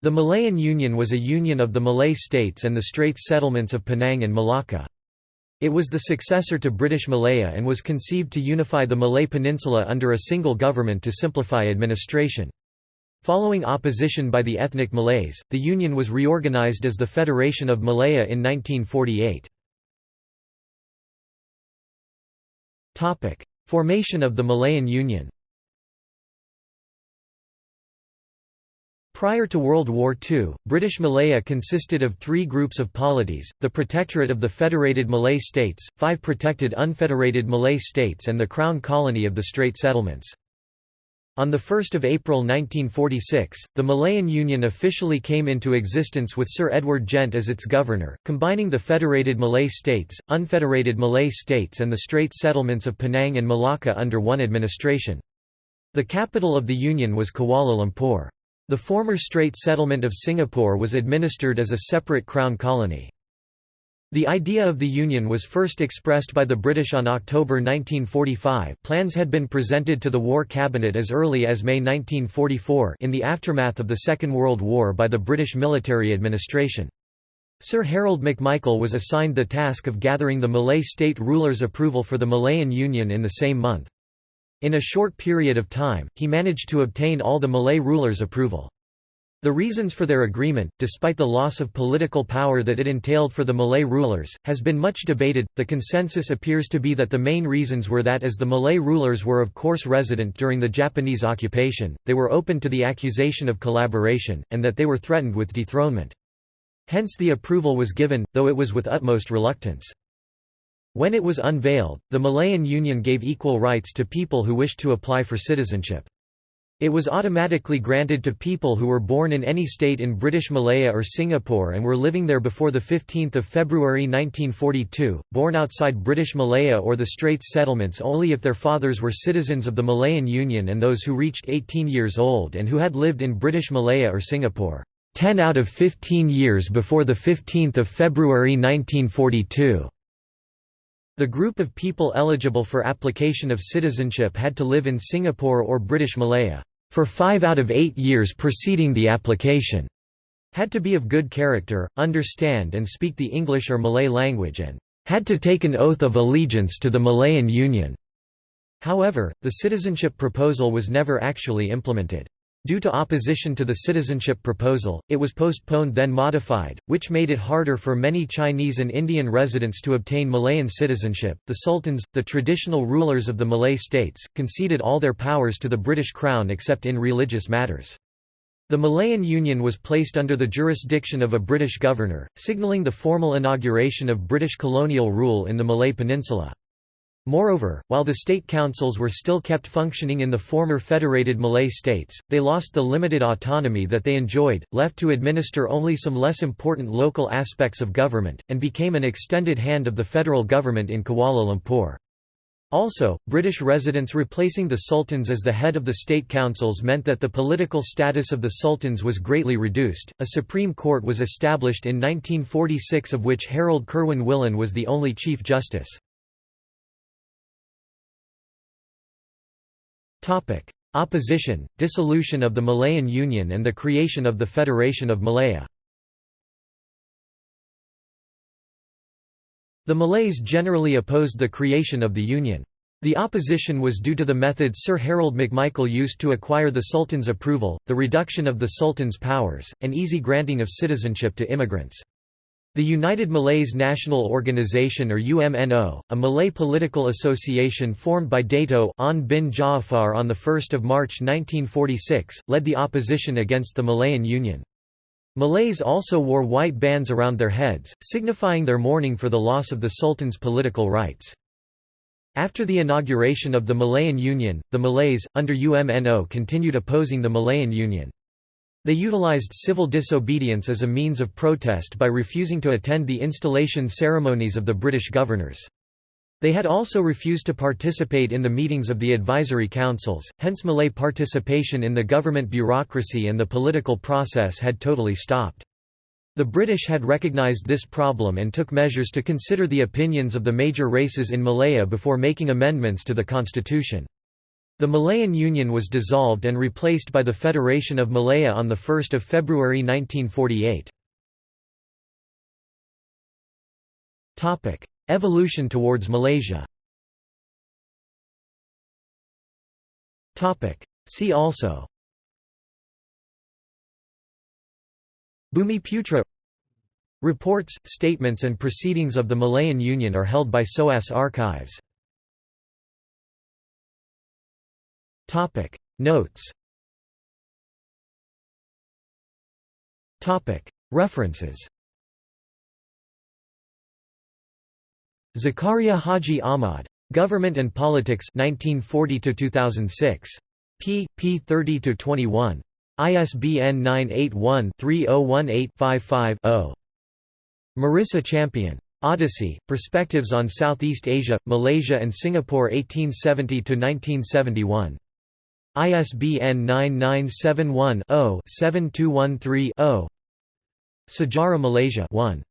The Malayan Union was a union of the Malay states and the Straits settlements of Penang and Malacca. It was the successor to British Malaya and was conceived to unify the Malay Peninsula under a single government to simplify administration. Following opposition by the ethnic Malays, the union was reorganized as the Federation of Malaya in 1948. Formation of the Malayan Union Prior to World War II, British Malaya consisted of three groups of polities, the Protectorate of the Federated Malay States, five protected unfederated Malay states and the Crown Colony of the Strait Settlements. On 1 April 1946, the Malayan Union officially came into existence with Sir Edward Gent as its governor, combining the Federated Malay States, Unfederated Malay States and the Strait Settlements of Penang and Malacca under one administration. The capital of the Union was Kuala Lumpur. The former Strait settlement of Singapore was administered as a separate Crown colony. The idea of the Union was first expressed by the British on October 1945 plans had been presented to the War Cabinet as early as May 1944 in the aftermath of the Second World War by the British military administration. Sir Harold MacMichael was assigned the task of gathering the Malay state rulers' approval for the Malayan Union in the same month. In a short period of time, he managed to obtain all the Malay rulers' approval. The reasons for their agreement, despite the loss of political power that it entailed for the Malay rulers, has been much debated. The consensus appears to be that the main reasons were that as the Malay rulers were of course resident during the Japanese occupation, they were open to the accusation of collaboration, and that they were threatened with dethronement. Hence the approval was given, though it was with utmost reluctance. When it was unveiled, the Malayan Union gave equal rights to people who wished to apply for citizenship. It was automatically granted to people who were born in any state in British Malaya or Singapore and were living there before 15 February 1942, born outside British Malaya or the Straits settlements only if their fathers were citizens of the Malayan Union and those who reached 18 years old and who had lived in British Malaya or Singapore 10 out of 15 years before 15 February 1942. The group of people eligible for application of citizenship had to live in Singapore or British Malaya for five out of eight years preceding the application, had to be of good character, understand and speak the English or Malay language and had to take an oath of allegiance to the Malayan Union. However, the citizenship proposal was never actually implemented. Due to opposition to the citizenship proposal, it was postponed then modified, which made it harder for many Chinese and Indian residents to obtain Malayan citizenship. The sultans, the traditional rulers of the Malay states, conceded all their powers to the British Crown except in religious matters. The Malayan Union was placed under the jurisdiction of a British governor, signalling the formal inauguration of British colonial rule in the Malay Peninsula. Moreover, while the state councils were still kept functioning in the former federated Malay states, they lost the limited autonomy that they enjoyed, left to administer only some less important local aspects of government, and became an extended hand of the federal government in Kuala Lumpur. Also, British residents replacing the sultans as the head of the state councils meant that the political status of the sultans was greatly reduced. A Supreme Court was established in 1946 of which Harold Curwen Willan was the only Chief Justice. Opposition, dissolution of the Malayan Union and the creation of the Federation of Malaya The Malays generally opposed the creation of the Union. The opposition was due to the methods Sir Harold MacMichael used to acquire the Sultan's approval, the reduction of the Sultan's powers, and easy granting of citizenship to immigrants. The United Malays National Organization or UMNO, a Malay political association formed by Dato' Onn bin Jaafar on 1 March 1946, led the opposition against the Malayan Union. Malays also wore white bands around their heads, signifying their mourning for the loss of the Sultan's political rights. After the inauguration of the Malayan Union, the Malays, under UMNO continued opposing the Malayan Union. They utilized civil disobedience as a means of protest by refusing to attend the installation ceremonies of the British governors. They had also refused to participate in the meetings of the advisory councils, hence Malay participation in the government bureaucracy and the political process had totally stopped. The British had recognised this problem and took measures to consider the opinions of the major races in Malaya before making amendments to the constitution. The Malayan Union was dissolved and replaced by the Federation of Malaya on 1 February 1948. Evolution towards Malaysia See also Bumiputra Reports, statements and proceedings of the Malayan Union are held by SOAS Archives. Notes References Zakaria Haji Ahmad. Government and Politics 1940 to 2006. p. p. 30–21. ISBN 981-3018-55-0. Marissa Champion. Odyssey, Perspectives on Southeast Asia, Malaysia and Singapore 1870–1971. ISBN 9971-0-7213-0 Sejarah Malaysia 1.